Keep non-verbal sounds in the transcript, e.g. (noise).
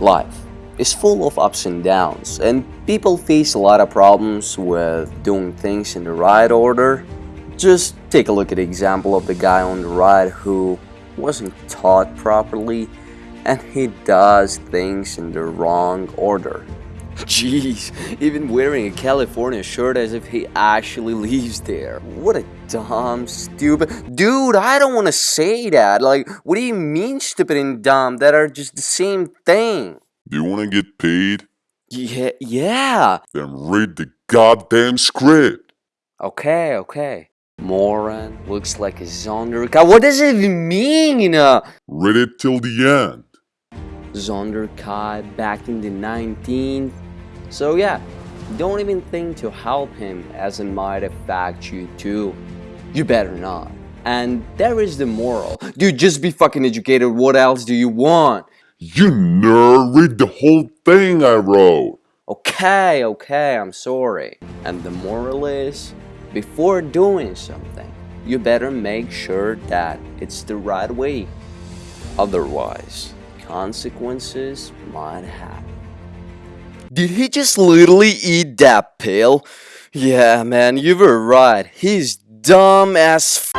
Life is full of ups and downs, and people face a lot of problems with doing things in the right order. Just take a look at the example of the guy on the right who wasn't taught properly and he does things in the wrong order. (laughs) Jeez, even wearing a California shirt as if he actually lives there. What a dumb, stupid... Dude, I don't want to say that. Like, what do you mean stupid and dumb? That are just the same thing. Do you want to get paid? Yeah, yeah. Then read the goddamn script. Okay, okay. Moron looks like a Zonderkai. What does it even mean? you know? Read it till the end. Zonderkai back in the 19th. So yeah, don't even think to help him as it might affect you too. You better not. And there is the moral. Dude, just be fucking educated. What else do you want? You nerd, read the whole thing I wrote. Okay, okay, I'm sorry. And the moral is, before doing something, you better make sure that it's the right way. Otherwise, consequences might happen. Did he just literally eat that pill? Yeah, man, you were right. He's dumb as